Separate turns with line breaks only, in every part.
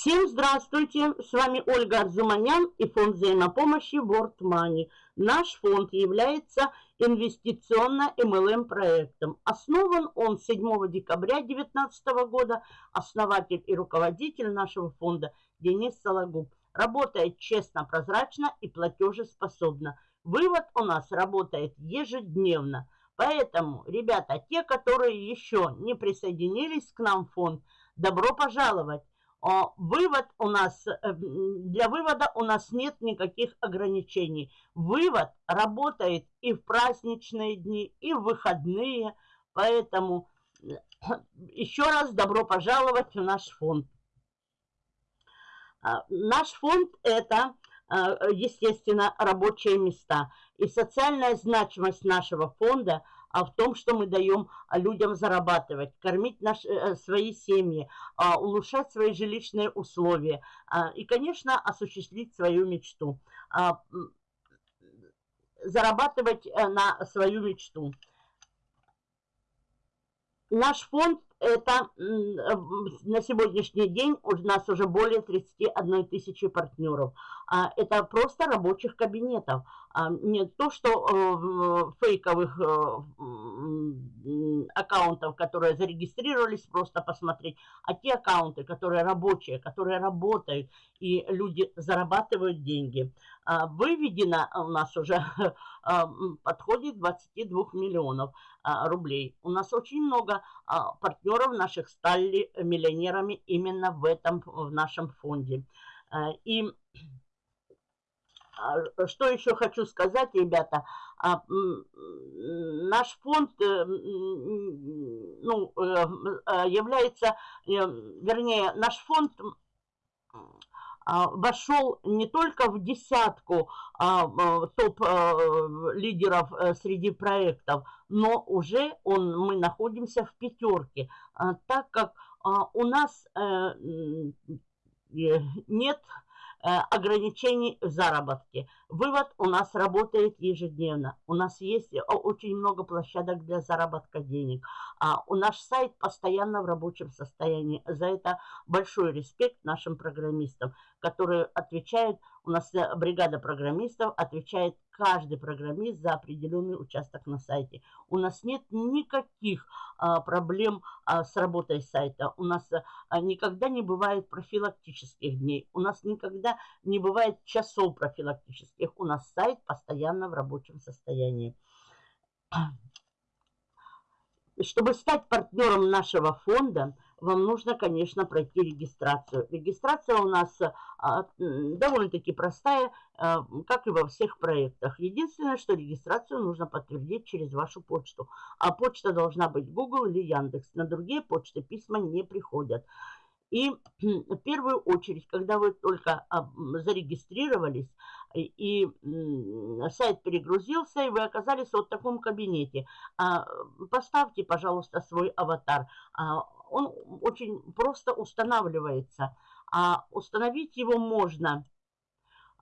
Всем здравствуйте! С вами Ольга Арзуманян и фонд взаимопомощи World Money. Наш фонд является инвестиционно-МЛМ проектом. Основан он 7 декабря 2019 года. Основатель и руководитель нашего фонда Денис Сологуб. Работает честно, прозрачно и платежеспособно. Вывод у нас работает ежедневно. Поэтому, ребята, те, которые еще не присоединились к нам в фонд, добро пожаловать. Вывод у нас, э, для вывода у нас нет никаких ограничений. Вывод работает и в праздничные дни, и в выходные. Поэтому еще раз добро пожаловать в наш фонд. А, наш фонд – это, а, естественно, рабочие места. И социальная значимость нашего фонда – а в том, что мы даем людям зарабатывать, кормить наши, э, свои семьи, а, улучшать свои жилищные условия а, и, конечно, осуществить свою мечту, а, зарабатывать э, на свою мечту. Наш фонд это на сегодняшний день у нас уже более 31 тысячи партнеров. А, это просто рабочих кабинетов. А, не то, что э, фейковых э, аккаунтов, которые зарегистрировались, просто посмотреть, а те аккаунты, которые рабочие, которые работают, и люди зарабатывают деньги. А, выведено у нас уже подходит 22 миллионов рублей. У нас очень много партнеров наших стали миллионерами именно в этом, в нашем фонде. И а, что еще хочу сказать, ребята? А, наш фонд э, ну, э, э, является, вернее, наш фонд а, вошел не только в десятку топ-лидеров среди проектов, но уже он, мы находимся в пятерке, так как у нас нет ограничений в заработке. Вывод у нас работает ежедневно. У нас есть э, очень много площадок для заработка денег. А у наш сайт постоянно в рабочем состоянии. За это большой респект нашим программистам, которые отвечают, у нас э, бригада программистов отвечает каждый программист за определенный участок на сайте. У нас нет никаких а, проблем а, с работой сайта. У нас а, никогда не бывает профилактических дней. У нас никогда не бывает часов профилактических. У нас сайт постоянно в рабочем состоянии. Чтобы стать партнером нашего фонда – вам нужно, конечно, пройти регистрацию. Регистрация у нас а, довольно-таки простая, а, как и во всех проектах. Единственное, что регистрацию нужно подтвердить через вашу почту. А почта должна быть Google или Яндекс. На другие почты письма не приходят. И в первую очередь, когда вы только а, зарегистрировались, и сайт перегрузился, и вы оказались вот в таком кабинете, а, поставьте, пожалуйста, свой аватар. А, он очень просто устанавливается. А установить его можно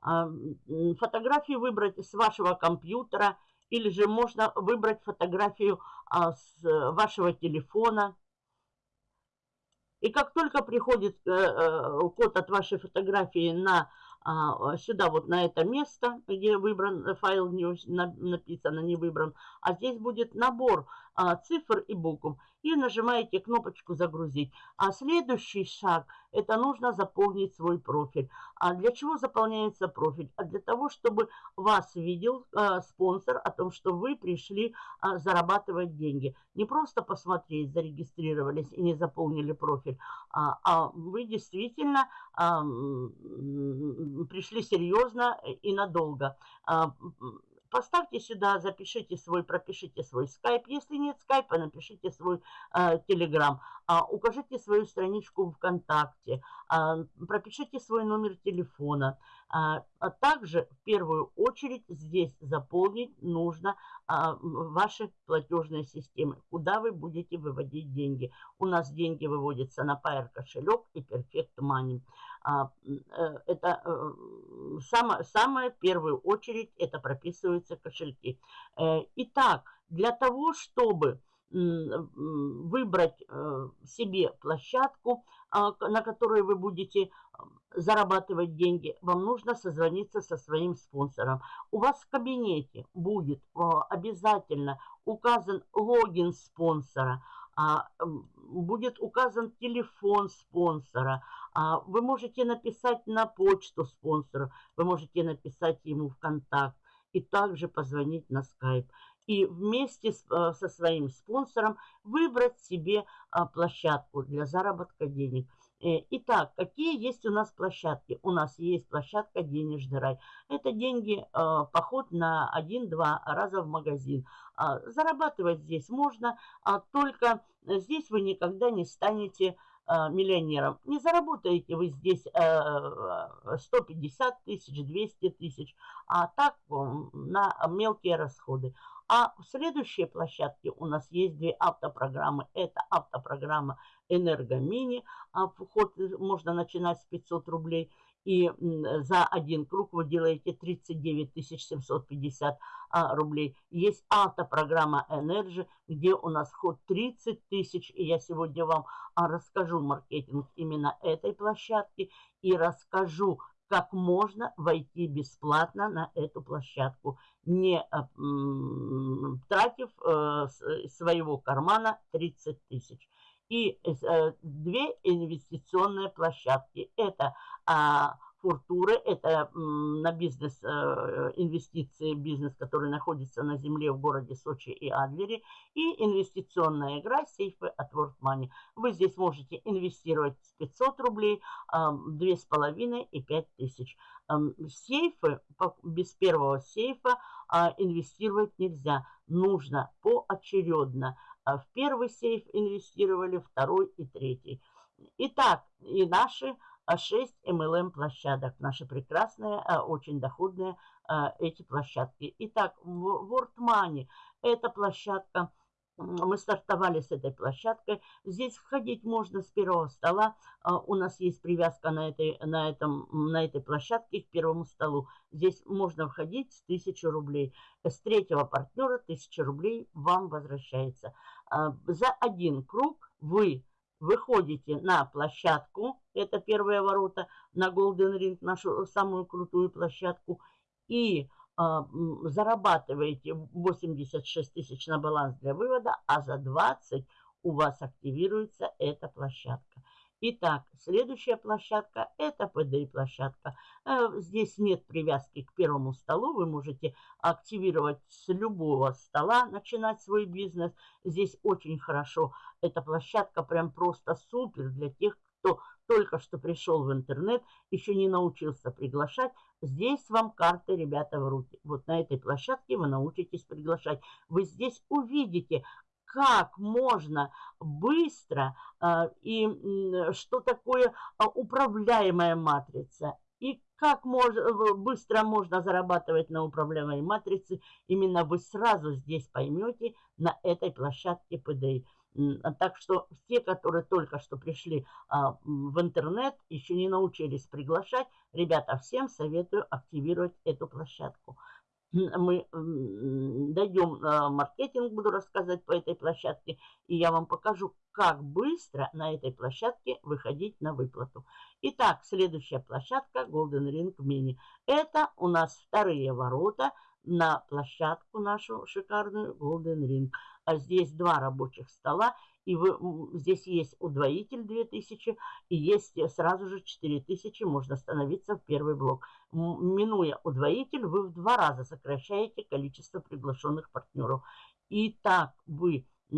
фотографии выбрать с вашего компьютера, или же можно выбрать фотографию с вашего телефона, и как только приходит э, э, код от вашей фотографии на а, сюда, вот на это место, где выбран файл, не, написано не выбран, а здесь будет набор а, цифр и букв. И нажимаете кнопочку «Загрузить». А следующий шаг – это нужно заполнить свой профиль. А для чего заполняется профиль? А для того, чтобы вас видел а, спонсор о том, что вы пришли а, зарабатывать деньги. Не просто посмотреть, зарегистрировались и не заполнили профиль, а, а вы действительно а, пришли серьезно и надолго. Поставьте сюда, запишите свой, пропишите свой скайп. Если нет скайпа, напишите свой э, телеграм. А, укажите свою страничку ВКонтакте. А, пропишите свой номер телефона. А, а также в первую очередь здесь заполнить нужно а, ваши платежные системы, куда вы будете выводить деньги. У нас деньги выводятся на Pair кошелек и Perfect Money. А, э, это э, самое, самое первую очередь это прописываются кошельки. Э, итак, для того, чтобы выбрать себе площадку, на которые вы будете зарабатывать деньги, вам нужно созвониться со своим спонсором. У вас в кабинете будет обязательно указан логин спонсора, а, будет указан телефон спонсора. А, вы можете написать на почту спонсора, вы можете написать ему в контакт и также позвонить на скайп и вместе э, со своим спонсором выбрать себе а, площадку для заработка денег. Э, итак, какие есть у нас площадки? У нас есть площадка «Денежный рай». Это деньги, а, поход на 1-2 раза в магазин. А, зарабатывать здесь можно, только здесь вы никогда не станете миллионером. Не заработаете вы здесь 150 тысяч, 200 тысяч, а так на мелкие расходы. А в следующей площадке у нас есть две автопрограммы. Это автопрограмма «Энергомини». А вход можно начинать с 500 рублей. И за один круг вы делаете 39 750 а, рублей. Есть автопрограмма Energy, где у нас вход 30 тысяч. И я сегодня вам а, расскажу маркетинг именно этой площадки. И расскажу, как можно войти бесплатно на эту площадку, не э, тратив э, своего кармана 30 тысяч. И э, две инвестиционные площадки. Это Фуртуры, это на бизнес, э, инвестиции, бизнес, который находится на земле в городе Сочи и Адлере, и инвестиционная игра сейфы от World Money. Вы здесь можете инвестировать с 500 рублей, 2,5 и 5 тысяч. Сейфы, без первого сейфа а, инвестировать нельзя. Нужно поочередно. А в первый сейф инвестировали, второй и третий. Итак, и наши 6 MLM площадок. Наши прекрасные, а, очень доходные а, эти площадки. Итак, World Money – это площадка, мы стартовали с этой площадкой. Здесь входить можно с первого стола. А, у нас есть привязка на этой, на, этом, на этой площадке к первому столу. Здесь можно входить с 1000 рублей. С третьего партнера 1000 рублей вам возвращается. За один круг вы выходите на площадку, это первые ворота, на Golden Ring, нашу самую крутую площадку, и э, зарабатываете 86 тысяч на баланс для вывода, а за 20 у вас активируется эта площадка. Итак, следующая площадка – это PDI-площадка. Э, здесь нет привязки к первому столу. Вы можете активировать с любого стола, начинать свой бизнес. Здесь очень хорошо. Эта площадка прям просто супер для тех, кто только что пришел в интернет, еще не научился приглашать. Здесь вам карты, ребята, в руки. Вот на этой площадке вы научитесь приглашать. Вы здесь увидите, как можно быстро э, и что такое а, управляемая матрица. И как мож, быстро можно зарабатывать на управляемой матрице, именно вы сразу здесь поймете на этой площадке PDI. Так что те, которые только что пришли а, в интернет, еще не научились приглашать, ребята, всем советую активировать эту площадку мы дойдем а, маркетинг, буду рассказывать по этой площадке, и я вам покажу, как быстро на этой площадке выходить на выплату. Итак, следующая площадка Golden Ring Mini. Это у нас вторые ворота на площадку нашу шикарную Golden Ring. А здесь два рабочих стола и вы, здесь есть удвоитель 2000, и есть сразу же 4000, можно становиться в первый блок. Минуя удвоитель, вы в два раза сокращаете количество приглашенных партнеров. И так вы э,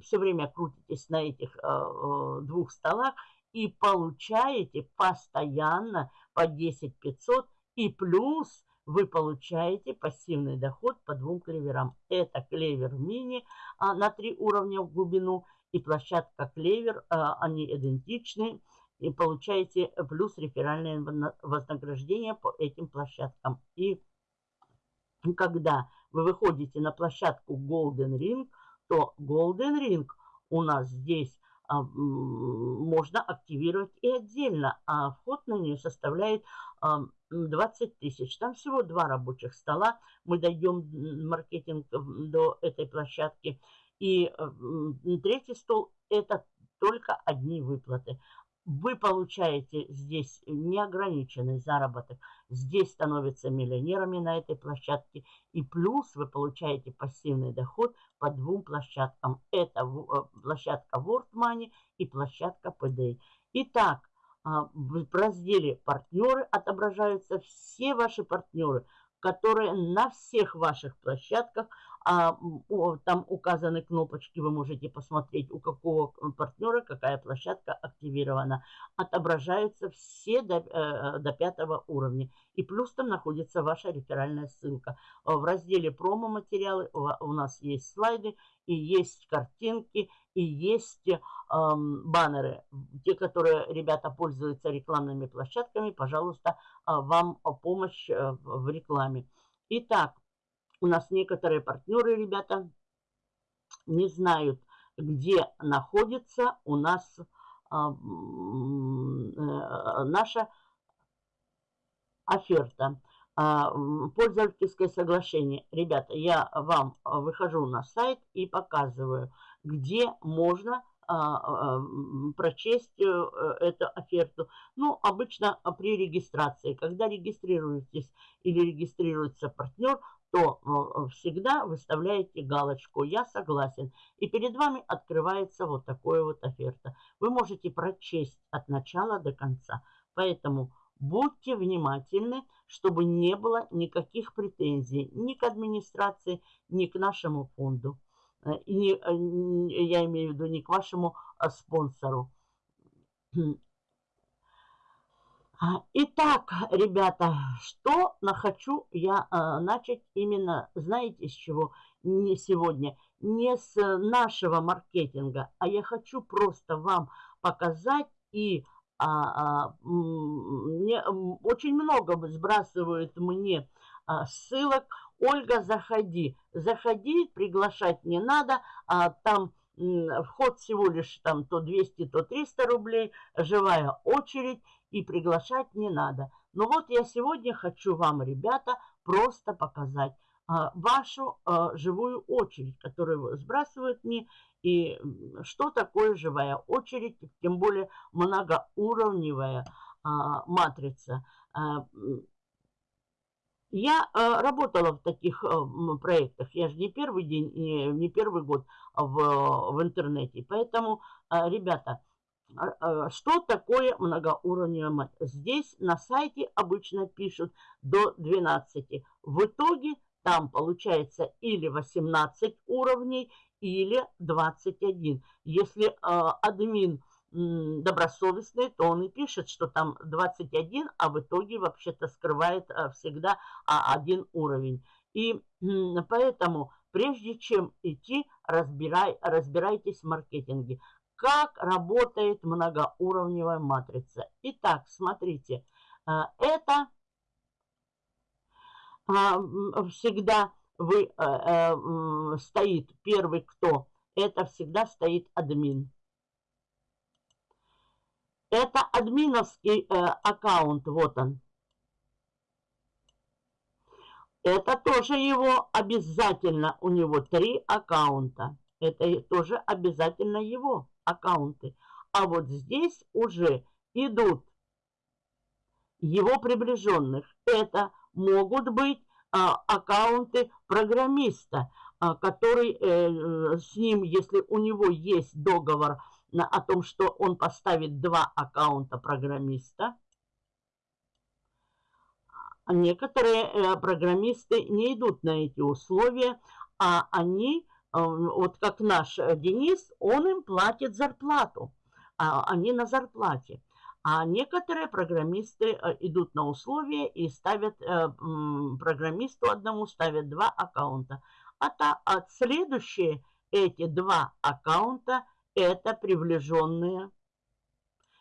все время крутитесь на этих э, э, двух столах и получаете постоянно по 10 500 и плюс вы получаете пассивный доход по двум клеверам. Это клевер мини а, на три уровня в глубину и площадка клевер, а, они идентичны. И получаете плюс реферальное вознаграждение по этим площадкам. И когда вы выходите на площадку Golden Ring, то Golden Ring у нас здесь а, можно активировать и отдельно, а вход на нее составляет 20 тысяч. Там всего два рабочих стола. Мы дойдем маркетинг до этой площадки. И третий стол – это только одни выплаты. вы получаете здесь неограниченный заработок. Здесь становятся миллионерами на этой площадке. И плюс вы получаете пассивный доход по двум площадкам. Это э, площадка World Money и площадка PDA. Итак, в разделе «Партнеры» отображаются все ваши партнеры, которые на всех ваших площадках а, там указаны кнопочки, вы можете посмотреть, у какого партнера какая площадка активирована. Отображаются все до, э, до пятого уровня. И плюс там находится ваша реферальная ссылка. В разделе промо-материалы у нас есть слайды, и есть картинки, и есть э, баннеры. Те, которые ребята пользуются рекламными площадками, пожалуйста, э, вам помощь э, в рекламе. Итак, у нас некоторые партнеры, ребята, не знают, где находится у нас а, э, наша оферта. А, пользовательское соглашение. Ребята, я вам выхожу на сайт и показываю, где можно а, прочесть э, эту оферту. Ну, обычно при регистрации. Когда регистрируетесь или регистрируется партнер, то э, всегда выставляете галочку «Я согласен». И перед вами открывается вот такое вот оферта. Вы можете прочесть от начала до конца. Поэтому будьте внимательны, чтобы не было никаких претензий ни к администрации, ни к нашему фонду. Э, и не, э, я имею в виду не к вашему спонсору. А, итак, ребята, что хочу я а, начать именно, знаете, с чего? Не сегодня, не с нашего маркетинга, а я хочу просто вам показать и а, а, мне, очень много сбрасывают мне а, ссылок. Ольга, заходи. Заходи, приглашать не надо. А, там вход всего лишь там то 200, то 300 рублей. Живая очередь и приглашать не надо. Но вот я сегодня хочу вам, ребята, просто показать а, вашу а, живую очередь, которую сбрасывают мне, и что такое живая очередь, тем более многоуровневая а, матрица. А, я а, работала в таких а, проектах, я же не первый день, не, не первый год в, в интернете, поэтому, а, ребята, что такое многоуровневая? Здесь на сайте обычно пишут до 12. В итоге там получается или 18 уровней, или 21. Если э, админ добросовестный, то он и пишет, что там 21, а в итоге вообще-то скрывает всегда а, один уровень. И поэтому, прежде чем идти, разбирай, разбирайтесь в маркетинге как работает многоуровневая матрица. Итак, смотрите, э, это а, всегда вы, э, э, стоит первый кто, это всегда стоит админ. Это админовский аккаунт, вот он. Это тоже его обязательно, у него три аккаунта. Это тоже обязательно его аккаунты. А вот здесь уже идут его приближенных. Это могут быть а, аккаунты программиста, а, который э, с ним, если у него есть договор на, о том, что он поставит два аккаунта программиста, некоторые э, программисты не идут на эти условия, а они вот как наш э, Денис, он им платит зарплату, а они на зарплате. А некоторые программисты э, идут на условия и ставят э, программисту одному, ставят два аккаунта. А, та, а следующие эти два аккаунта это приближенные.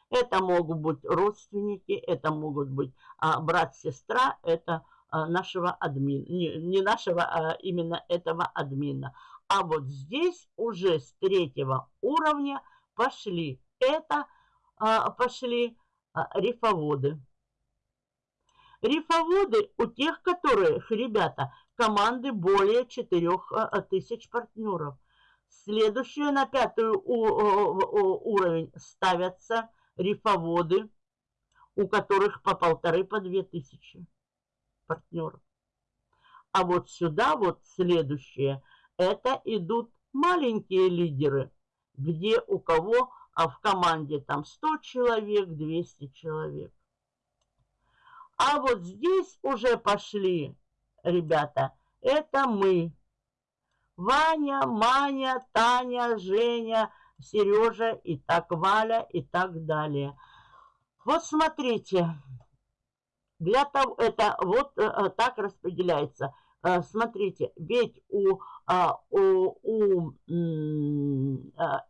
Это могут быть родственники, это могут быть а, брат-сестра, это а, нашего админа, не, не нашего, а именно этого админа. А вот здесь уже с третьего уровня пошли это, а, пошли а, рифоводы. Рифоводы у тех, которых, ребята, команды более 4000 а, партнеров. Следующую на пятый уровень ставятся рифоводы, у которых по полторы, по две тысячи партнеров. А вот сюда вот следующее, это идут маленькие лидеры, где у кого а в команде там 100 человек, 200 человек. А вот здесь уже пошли, ребята, это мы. Ваня, Маня, Таня, Женя, Сережа и так Валя и так далее. Вот смотрите, для того, это вот э, так распределяется. Э, смотрите, ведь у, а, у, у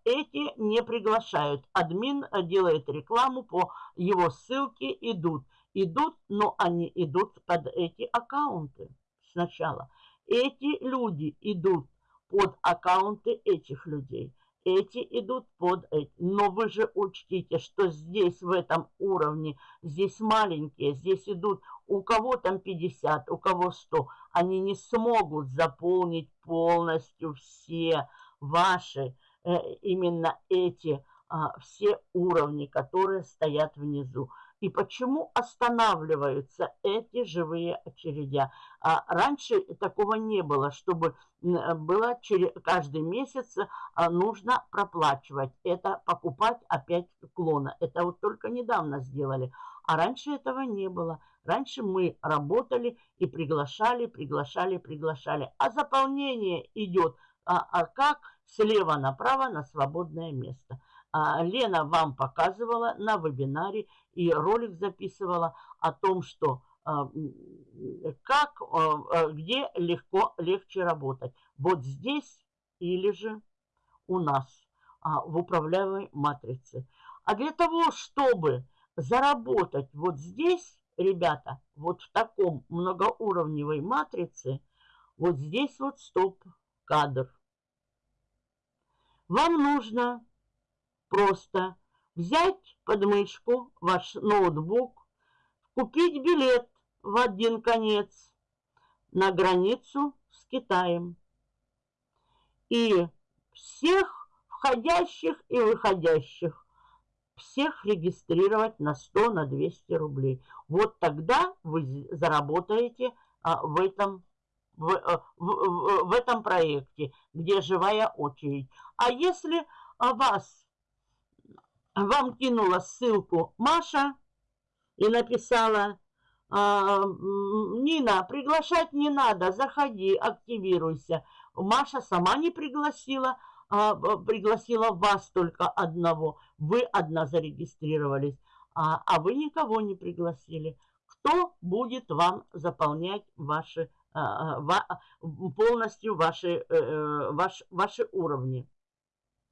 эти не приглашают. Админ делает рекламу по его ссылке, идут. Идут, но они идут под эти аккаунты сначала. Эти люди идут под аккаунты этих людей эти идут под эти. Но вы же учтите, что здесь, в этом уровне, здесь маленькие, здесь идут у кого там 50, у кого 100. Они не смогут заполнить полностью все ваши, э, именно эти а, все уровни, которые стоят внизу. И почему останавливаются эти живые очередя? А раньше такого не было, чтобы было через, каждый месяц а, нужно проплачивать. Это покупать опять клона. Это вот только недавно сделали. А раньше этого не было. Раньше мы работали и приглашали, приглашали, приглашали. А заполнение идет а, а как слева направо на свободное место. А, Лена вам показывала на вебинаре и ролик записывала о том, что а, как, а, где легко, легче работать. Вот здесь или же у нас в управляемой матрице. А для того, чтобы заработать вот здесь, ребята, вот в таком многоуровневой матрице, вот здесь вот стоп-кадр. Вам нужно просто взять под мышку ваш ноутбук, купить билет в один конец на границу с Китаем. И всех входящих и выходящих, всех регистрировать на 100, на 200 рублей. Вот тогда вы заработаете а, в этом в, в, в, в этом проекте, где живая очередь. А если а, вас вам кинула ссылку Маша и написала, «А, Нина, приглашать не надо, заходи, активируйся. Маша сама не пригласила, а пригласила вас только одного. Вы одна зарегистрировались, а, а вы никого не пригласили. Кто будет вам заполнять ваши, а, полностью ваши, э, э, ваш, ваши уровни?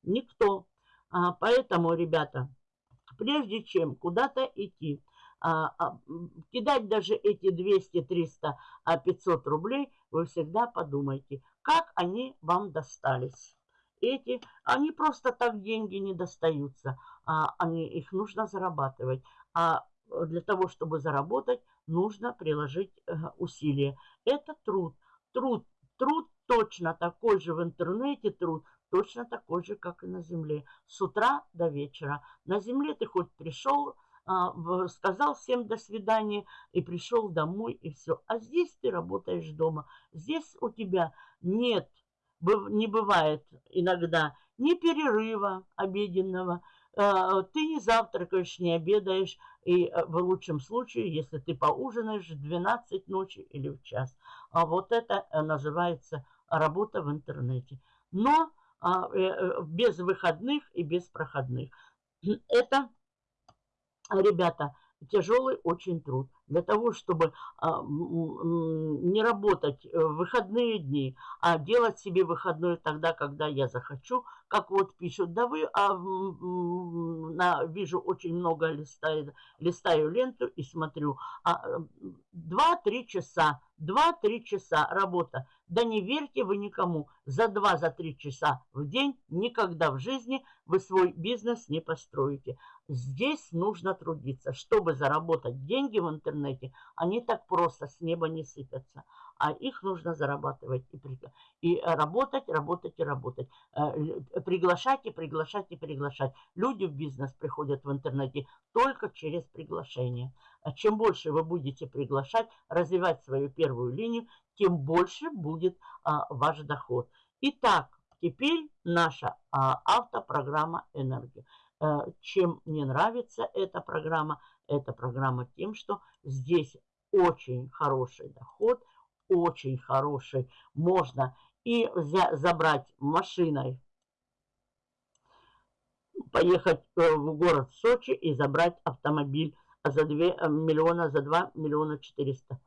Никто. А, поэтому, ребята, прежде чем куда-то идти, а, а, кидать даже эти 200, 300, 500 рублей, вы всегда подумайте, как они вам достались. Эти, они просто так деньги не достаются, они, их нужно зарабатывать. А для того, чтобы заработать, нужно приложить э, усилия. Это труд. Труд, труд точно такой же в интернете труд, точно такой же, как и на земле. С утра до вечера. На земле ты хоть пришел, а, сказал всем до свидания и пришел домой и все. А здесь ты работаешь дома. Здесь у тебя нет, не бывает иногда ни перерыва обеденного, а, ты не завтракаешь, не обедаешь, и э, в лучшем случае, если ты поужинаешь в 12 ночи или в час. А вот это э, называется работа в интернете. Но а, без выходных и без проходных. Это, ребята, тяжелый очень труд. Для того, чтобы а, не работать в выходные дни, а делать себе выходной тогда, когда я захочу, как вот пишут, да вы, а, на, вижу очень много листаю, листаю ленту и смотрю, а, 2-3 часа, 2-3 часа работа. Да не верьте вы никому, за 2-3 часа в день никогда в жизни вы свой бизнес не построите. Здесь нужно трудиться. Чтобы заработать деньги в интернете, интернете, они так просто с неба не сыпятся. А их нужно зарабатывать и, и работать, работать и работать. Э, приглашать и приглашать и приглашать. Люди в бизнес приходят в интернете только через приглашение. А чем больше вы будете приглашать, развивать свою первую линию, тем больше будет а, ваш доход. Итак, теперь наша а, автопрограмма «Энергия». А, чем мне нравится эта программа? Эта программа тем, что здесь очень хороший доход, очень хороший. Можно и забрать машиной, поехать э, в город Сочи и забрать автомобиль за 2 э, миллиона, за 2 миллиона 400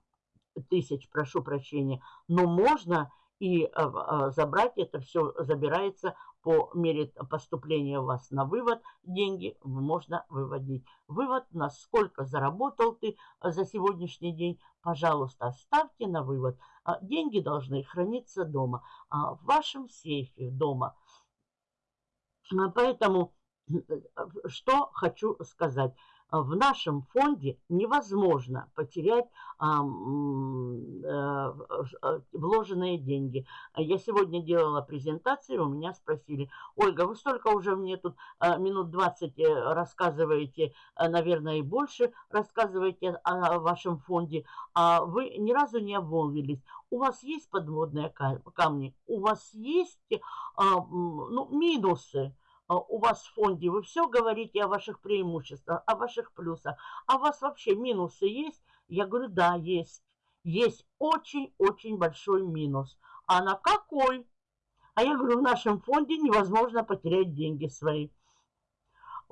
тысяч, прошу прощения. Но можно и а, забрать это все, забирается по мере поступления у вас на вывод, деньги можно выводить. Вывод, насколько заработал ты за сегодняшний день, пожалуйста, оставьте на вывод. А, деньги должны храниться дома, в вашем сейфе дома. Поэтому э, что хочу сказать в нашем фонде невозможно потерять а, а, вложенные деньги. Я сегодня делала презентацию, у меня спросили, Ольга, вы столько уже мне тут а, минут 20 э, рассказываете, наверное, и больше рассказываете о вашем фонде, а вы ни разу не обмолвились. У вас есть подводные камни, у вас есть ну, минусы, у вас в фонде, вы все говорите о ваших преимуществах, о ваших плюсах. А у вас вообще минусы есть? Я говорю, да, есть. Есть очень-очень большой минус. А на какой? А я говорю, в нашем фонде невозможно потерять деньги свои.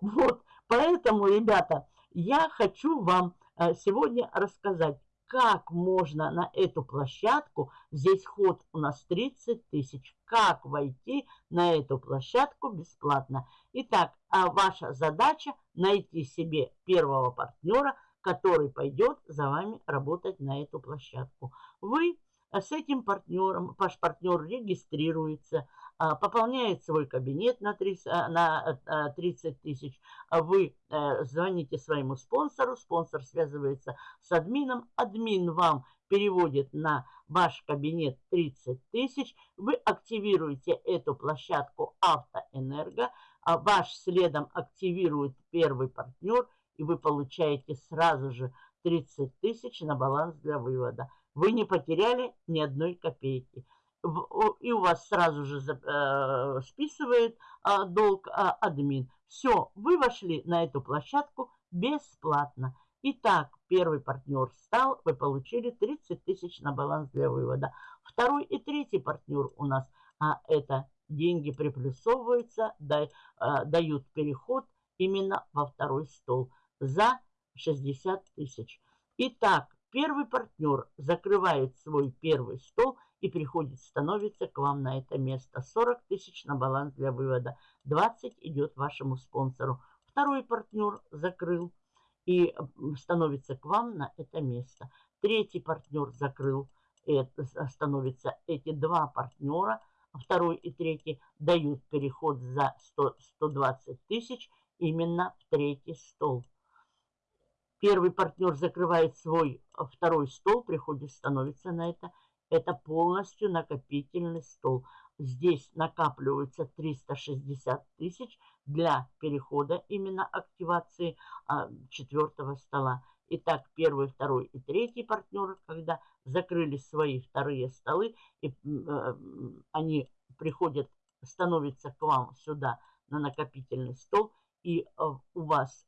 Вот, поэтому, ребята, я хочу вам э, сегодня рассказать, как можно на эту площадку, здесь ход у нас 30 тысяч, как войти на эту площадку бесплатно. Итак, а ваша задача найти себе первого партнера, который пойдет за вами работать на эту площадку. Вы с этим партнером, ваш партнер регистрируется, пополняет свой кабинет на 30, а, на 30 а, тысяч, вы э, звоните своему спонсору, спонсор связывается с админом, админ вам переводит на ваш кабинет 30 тысяч, вы активируете эту площадку Автоэнерго, а ваш следом активирует первый партнер, и вы получаете сразу же 30 тысяч на баланс для вывода. Вы не потеряли ни одной копейки и у вас сразу же э, списывает э, долг э, админ. Все, вы вошли на эту площадку бесплатно. Итак, первый партнер стал, вы получили 30 тысяч на баланс для вывода. Второй и третий партнер у нас, а это деньги приплюсовываются, э, дают переход именно во второй стол за 60 тысяч. Итак, первый партнер закрывает свой первый стол – и приходит, становится к вам на это место. 40 тысяч на баланс для вывода. 20 идет вашему спонсору. Второй партнер закрыл и становится к вам на это место. Третий партнер закрыл, это становится эти два партнера, второй и третий дают переход за 100, 120 тысяч именно в третий стол. Первый партнер закрывает свой второй стол, приходит, становится на это это полностью накопительный стол. Здесь накапливается 360 тысяч для перехода именно активации а, четвертого стола. Итак, первый, второй и третий партнеры, когда закрыли свои вторые столы, и э, они приходят, становятся к вам сюда на накопительный стол, и э, у вас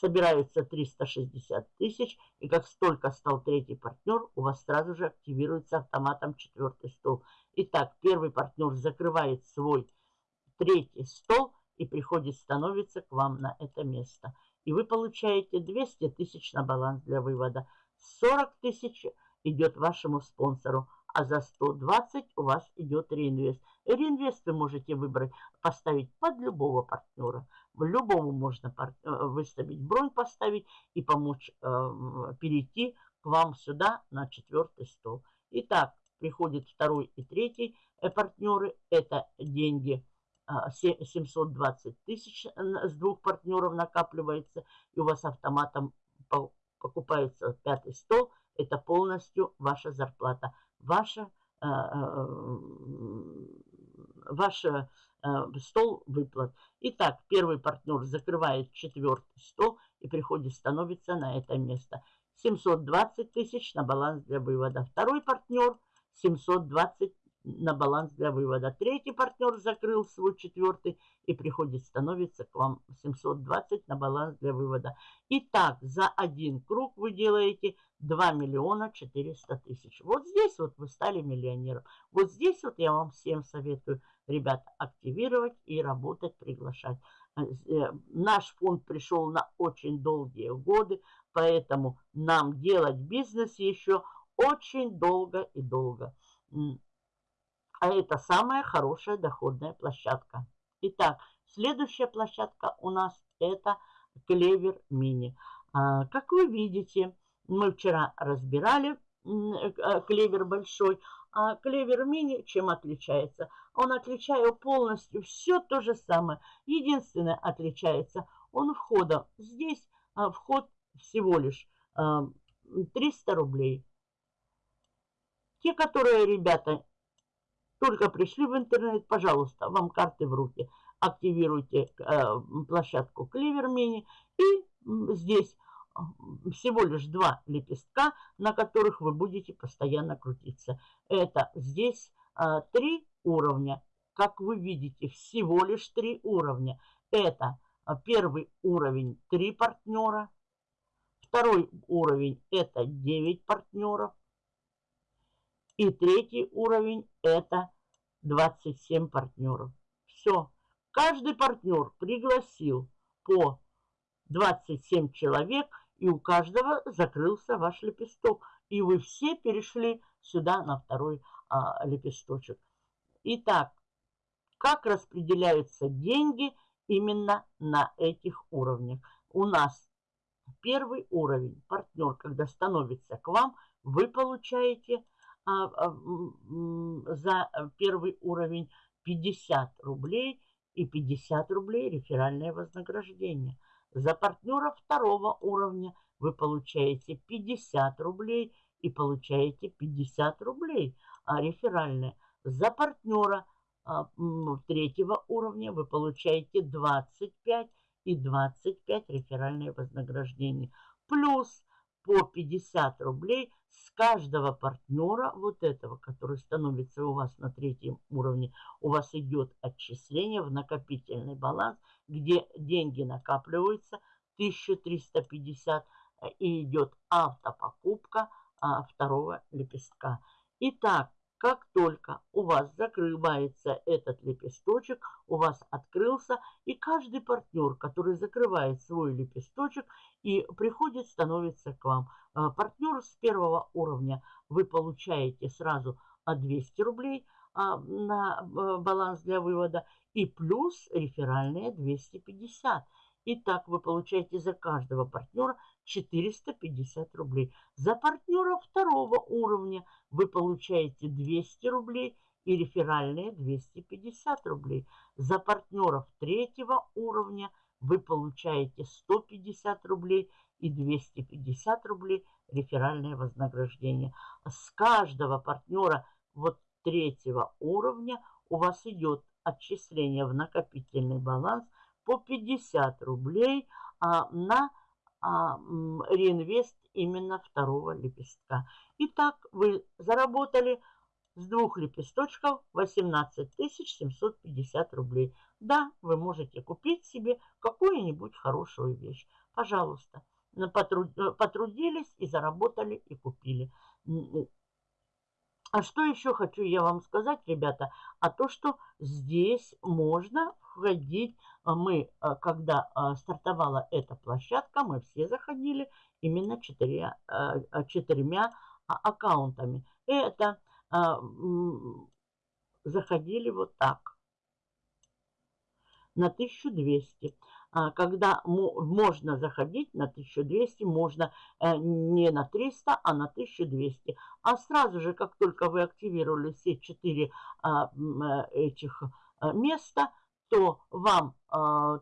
собирается 360 тысяч, и как столько стал третий партнер, у вас сразу же активируется автоматом четвертый стол. Итак, первый партнер закрывает свой третий стол и приходит, становится к вам на это место. И вы получаете 200 тысяч на баланс для вывода. 40 тысяч идет вашему спонсору, а за 120 у вас идет реинвест. Реинвест вы можете выбрать, поставить под любого партнера. Любому можно э, выставить бронь, поставить и помочь э, перейти к вам сюда на четвертый стол. Итак, приходит второй и третий э, партнеры. Это деньги 720 тысяч с двух партнеров накапливается. И у вас автоматом покупается пятый стол, это полностью ваша зарплата, ваша, э, ваша стол выплат. Итак, первый партнер закрывает четвертый стол и приходит, становится на это место. 720 тысяч на баланс для вывода. Второй партнер 720 на баланс для вывода. Третий партнер закрыл свой четвертый и приходит, становится к вам 720 на баланс для вывода. Итак, за один круг вы делаете 2 миллиона 400 тысяч. Вот здесь вот вы стали миллионером. Вот здесь вот я вам всем советую, ребята, активировать и работать, приглашать. Э, э, наш фонд пришел на очень долгие годы, поэтому нам делать бизнес еще очень долго и долго. А это самая хорошая доходная площадка. Итак, следующая площадка у нас это Клевер Мини. А, как вы видите, мы вчера разбирали э, клевер большой, а клевер мини чем отличается? Он отличается полностью все то же самое. Единственное отличается, он входа. Здесь а, вход всего лишь а, 300 рублей. Те, которые, ребята, только пришли в интернет, пожалуйста, вам карты в руки. Активируйте э, площадку Clever Mini и здесь всего лишь два лепестка, на которых вы будете постоянно крутиться. Это здесь э, три уровня. Как вы видите, всего лишь три уровня. Это э, первый уровень три партнера. Второй уровень это 9 партнеров. И третий уровень это 27 партнеров. Все. Каждый партнер пригласил по 27 человек, и у каждого закрылся ваш лепесток. И вы все перешли сюда на второй а, лепесточек. Итак, как распределяются деньги именно на этих уровнях? У нас первый уровень, партнер, когда становится к вам, вы получаете за первый уровень 50 рублей и 50 рублей реферальное вознаграждение. За партнера второго уровня вы получаете 50 рублей и получаете 50 рублей а реферальное. За партнера а, третьего уровня вы получаете 25 и 25 реферальное вознаграждение. Плюс по 50 рублей с каждого партнера вот этого, который становится у вас на третьем уровне, у вас идет отчисление в накопительный баланс, где деньги накапливаются 1350 и идет автопокупка а, второго лепестка. Итак, как только у вас закрывается этот лепесточек, у вас открылся, и каждый партнер, который закрывает свой лепесточек и приходит, становится к вам. А, партнер с первого уровня вы получаете сразу 200 рублей а, на баланс для вывода и плюс реферальные 250. Итак, вы получаете за каждого партнера 450 рублей. За партнера второго уровня вы получаете 200 рублей и реферальные 250 рублей. За партнеров третьего уровня вы получаете 150 рублей и 250 рублей реферальное вознаграждение. С каждого партнера вот третьего уровня у вас идет отчисление в накопительный баланс по 50 рублей а, на а, реинвест именно второго лепестка. Итак, вы заработали с двух лепесточков 18 750 рублей. Да, вы можете купить себе какую-нибудь хорошую вещь. Пожалуйста, потрудились и заработали и купили. А что еще хочу я вам сказать, ребята? А то, что здесь можно входить. А мы, а, когда а, стартовала эта площадка, мы все заходили именно четырьмя, четырьмя аккаунтами. Это заходили вот так на 1200. Когда можно заходить на 1200, можно э, не на 300, а на 1200. А сразу же, как только вы активировали все четыре э, этих э, места, то вам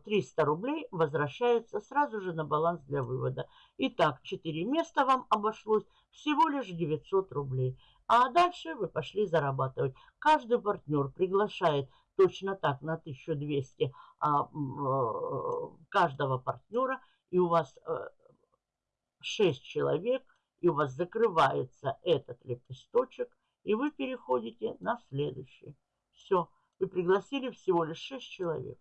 300 а, рублей возвращаются сразу же на баланс для вывода. Итак, 4 места вам обошлось всего лишь 900 рублей. А дальше вы пошли зарабатывать. Каждый партнер приглашает точно так на 1200 а, а, каждого партнера. И у вас 6 э, человек, и у вас закрывается этот лепесточек, и вы переходите на следующий. Все. Вы пригласили всего лишь 6 человек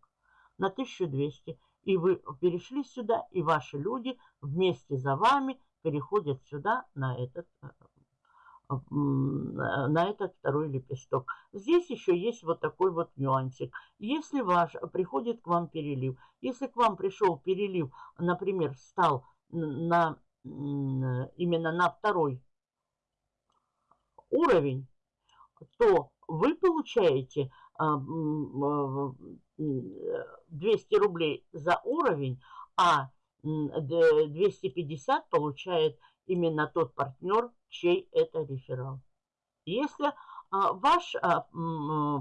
на 1200. И вы перешли сюда, и ваши люди вместе за вами переходят сюда на этот, э, на этот второй лепесток. Здесь еще есть вот такой вот нюансик. Если ваш приходит к вам перелив, если к вам пришел перелив, например, стал на, именно на второй уровень, то вы получаете 200 рублей за уровень, а 250 получает именно тот партнер, чей это реферал. Если а, ваш а,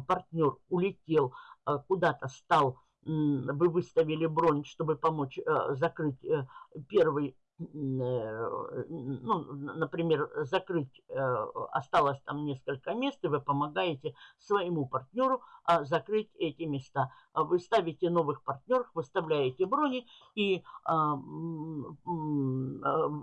партнер улетел а, куда-то, стал, вы выставили бронь, чтобы помочь закрыть э, первый Э, ну, например, закрыть, э, осталось там несколько мест, и вы помогаете своему партнеру а, закрыть эти места. А вы ставите новых партнеров, выставляете брони и а,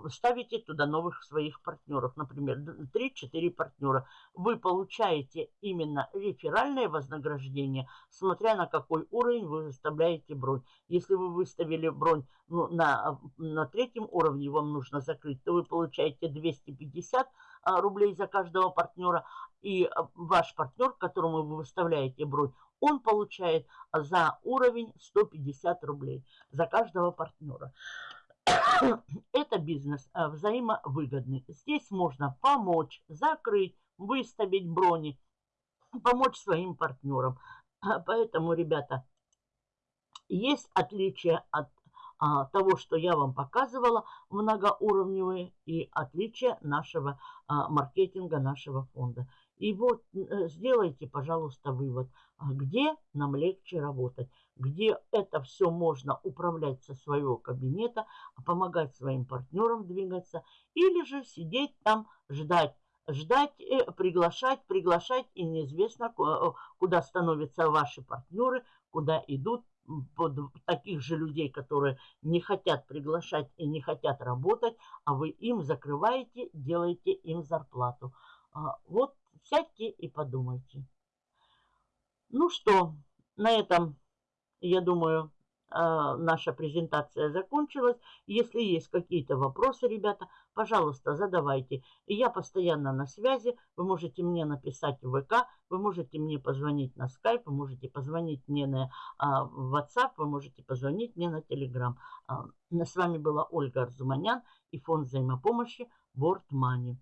ставите туда новых своих партнеров, например, 3-4 партнера. Вы получаете именно реферальное вознаграждение, смотря на какой уровень вы выставляете бронь. Если вы выставили бронь ну, на, на третьем уровне, вам нужно закрыть, то вы получаете 250 а, рублей за каждого партнера. И а, ваш партнер, которому вы выставляете бронь, он получает за уровень 150 рублей за каждого партнера. Это бизнес а, взаимовыгодный. Здесь можно помочь, закрыть, выставить брони, помочь своим партнерам. Поэтому, ребята, есть отличие от а, того, что я вам показывала, многоуровневые и отличия нашего а, маркетинга, нашего фонда. И вот э, сделайте, пожалуйста, вывод, а где нам легче работать, где это все можно управлять со своего кабинета, помогать своим партнерам двигаться, или же сидеть там, ждать, ждать, э, приглашать, приглашать, и неизвестно, куда становятся ваши партнеры, куда идут, таких же людей, которые не хотят приглашать и не хотят работать, а вы им закрываете, делаете им зарплату. А, вот сядьте и подумайте. Ну что, на этом, я думаю, наша презентация закончилась. Если есть какие-то вопросы, ребята, пожалуйста, задавайте. Я постоянно на связи. Вы можете мне написать в ВК, вы можете мне позвонить на Skype, вы можете позвонить мне на а, WhatsApp, вы можете позвонить мне на Telegram. А, с вами была Ольга Арзуманян и фонд взаимопомощи World Money.